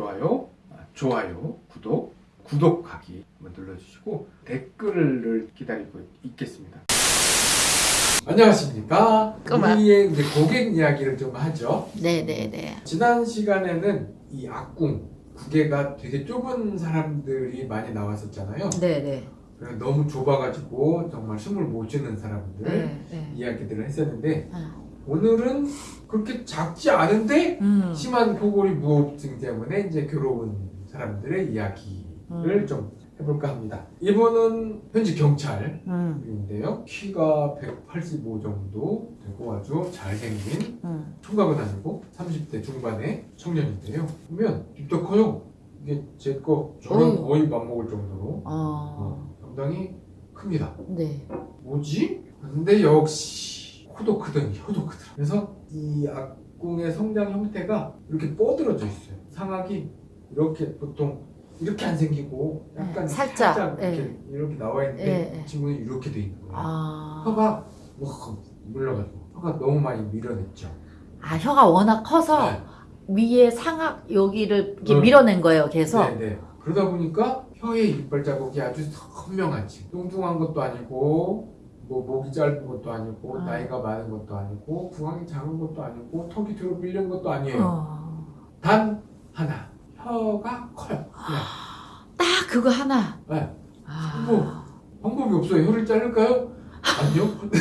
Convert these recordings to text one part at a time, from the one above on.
좋아요, 아, 좋아요, 구독, 구독하기 한번 눌러주시고 댓글을 기다리고 있겠습니다. 안녕하십니까? 꼬마. 우리의 이제 고객 이야기를 좀 하죠. 네네네. 지난 시간에는 이 악궁 구개가 되게 좁은 사람들이 많이 나왔었잖아요. 네네. 그래서 너무 좁아가지고 정말 숨을 못 쉬는 사람들 네. 네. 이야기들을 했었는데 아. 오늘은 그렇게 작지 않은데 음. 심한 코골이 무호흡증 때문에 이제 괴로운 사람들의 이야기를 음. 좀 해볼까 합니다. 이분은 현직 경찰인데요. 음. 키가 185 정도 되고 아주 잘생긴 음. 총각은 아니고 30대 중반의 청년인데요. 보면 입도 커요. 이게 제 거 저랑 어휴. 거의 맞먹을 정도로 어. 어, 상당히 큽니다. 네. 뭐지? 근데 역시 코도 크더니 혀도 크더라. 그래서 이 악궁의 성장 형태가 이렇게 뻗어져 있어요. 상악이 이렇게 보통 이렇게 안 생기고 약간 네, 살짝, 이렇게 이렇게 나와 있는데 네, 네. 이 친구는 이렇게 돼 있는 거예요. 아. 혀가 뭐 물러가지고 혀가 너무 많이 밀어냈죠. 아 혀가 워낙 커서 네. 위에 상악 여기를 이렇게 음. 밀어낸 거예요. 계속. 네, 네. 그러다 보니까 혀에 이빨 자국이 아주 선명하지. 뚱뚱한 것도 아니고, 뭐 목이 짧은 것도 아니고, 아. 나이가 많은 것도 아니고, 구강이 작은 것도 아니고, 턱이 뒤로 밀린 것도 아니에요. 어. 단 하나, 혀가 커요. 그냥. 딱 그거 하나. 네. 아. 뭐. 방법이 없어요. 혀를 자를까요? 아니요.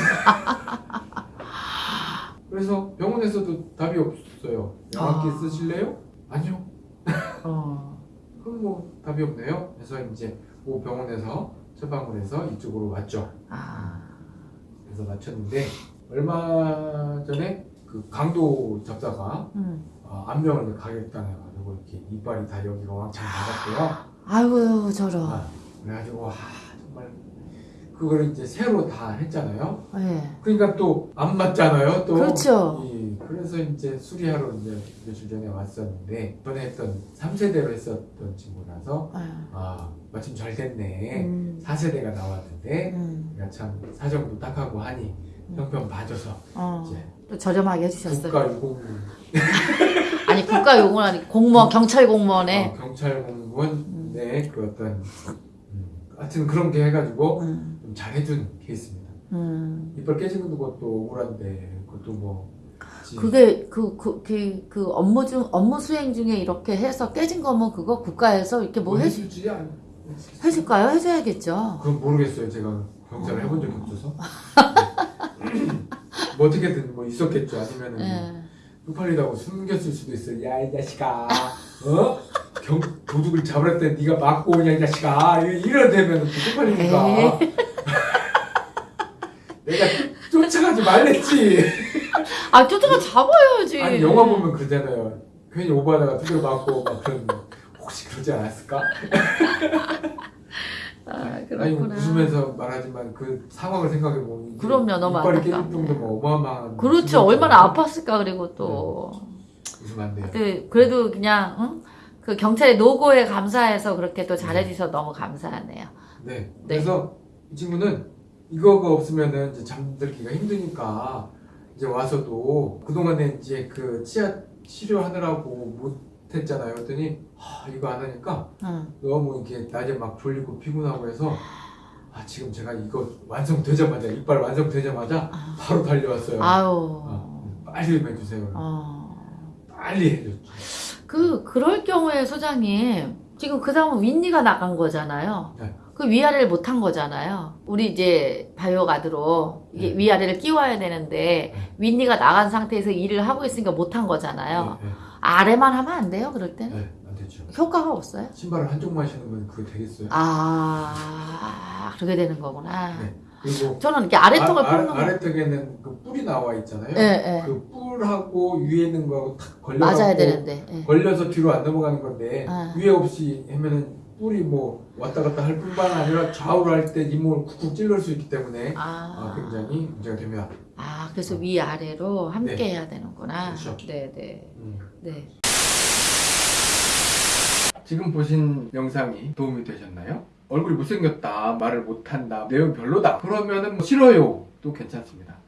그래서 병원에서도 답이 없어요. 양압기 아. 쓰실래요? 아니요. 어. 그럼 뭐 답이 없네요. 그래서 이제 모 병원에서 처방을 해서 이쪽으로 왔죠. 아. 그래서 맞췄는데 얼마 전에 그 강도 접사가 음. 어, 안병을 가격당해 가지고 이렇게 이빨이 다 여기가 왕창 나갔대요. 아이고 저런. 아, 그래가지고 와 정말 그걸 이제 새로 다 했잖아요. 네. 그러니까 또 안 맞잖아요. 또 그렇죠. 이, 그래서 이제 수리하러 이제 며칠 전에 왔었는데 전에 했던 3세대로 했었던 친구라서 네. 아 마침 잘 됐네. 음. 4세대가 나왔는데 음. 내가 참 사정도 딱하고 하니 형편 봐줘서 어. 이제 또 저렴하게 해주셨어요. 국가 유공무 아니 국가 요건 아니 공무원 경찰 공무원에. 어, 경찰 공무원의 그 어떤 음, 하여튼 그런 게 해가지고 음. 좀 잘해준 케이스입니다. 음. 이빨 깨지는 것도 억울한데 그것도 뭐 지- 그게 그, 그, 그, 그 업무 중, 업무 수행 중에 이렇게 해서 깨진 거면 그거 국가에서 이렇게 뭐뭐 해주, 해주지 않 해줄까요? 해줘야겠죠. 그건 모르겠어요. 제가 경찰을 해본 적이 없어서 뭐 어떻게든 뭐 있었겠죠. 아니면은 예. 쪽팔리다고 숨겼을 수도 있어요. 야 이 자식아, 어? 경, 도둑을 잡으라 때 네가 맞고 오냐 이 자식아. 이래 되면 또 쪽팔리니까. 내가 쫓- 쫓아가지 말랬지. 아, 쫓아가 잡아야지. 아니 영화 보면 그러잖아요. 괜히 오바다가 두드려 맞고 막 그런 혹시 그러지 않았을까? 아, 아니 그렇구나. 웃으면서 말하지만 그 상황을 생각해 보면 그럼요, 너무 이빨이 깨질 안타깝네. 정도면 어마어마한 그렇죠. 얼마나 아팠을까, 그리고 또. 웃으면 안 돼요. 그, 그래도 그냥, 응? 그 경찰의 노고에 감사해서 그렇게 또 잘해주셔서 너무 감사하네요. 네. 그래서 이 친구는 이거가 없으면은 잠들기가 힘드니까 이제 와서도 그동안에 이제 그 치아 치료하느라고 못했잖아요. 그랬더니 하, 이거 안 하니까 응. 너무 이렇게 낮에 막 졸리고 피곤하고 해서 아 지금 제가 이거 완성되자마자 이빨 완성되자마자 아. 바로 달려왔어요. 아유. 어, 빨리 좀 해주세요. 어. 빨리 해줬죠. 그, 그럴 경우에 소장님, 지금 그 사람은 윗니가 나간 거잖아요. 네. 그 위아래를 못한 거잖아요. 우리 이제 바이오 가드로 이게 네. 위아래를 끼워야 되는데, 네. 윗니가 나간 상태에서 일을 하고 있으니까 못한 거잖아요. 네, 아래만 하면 안 돼요, 그럴 네, 때는? 네, 안 되죠. 효과가 없어요? 신발을 한쪽만 신으면 그게 되겠어요? 아, 그렇게 되는 거구나. 저는 이렇게 아래턱을 아, 뽑는 거. 아래턱에는 그 뿔이 나와 있잖아요. 예, 예. 그 뿔하고 위에 있는 거하고 탁 걸려서 맞아야 되는데. 예. 걸려서 뒤로 안 넘어가는 건데 아. 위에 없이 하면은 뿔이 뭐 왔다 갔다 할 뿐만 아니라 좌우로 할 때 이목을 쿡쿡 찔러올 수 있기 때문에 아, 아, 굉장히 문제가 됩니다. 아, 그래서 위 아래로 함께 네. 해야 되는구나. 그렇죠. 네, 네. 음. 네. 지금 보신 영상이 도움이 되셨나요? 얼굴이 못생겼다, 말을 못한다, 내용 별로다. 그러면은 뭐 싫어요. 또 괜찮습니다.